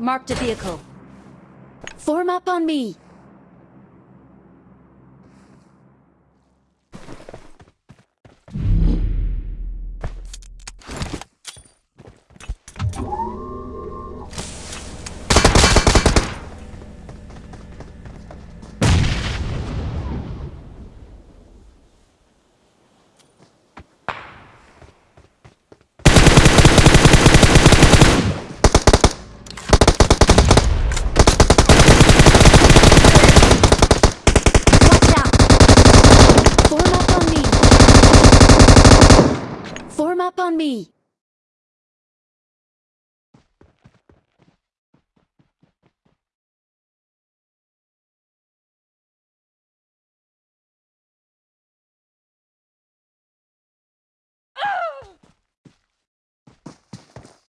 Marked a vehicle. Form up on me. Form up on me.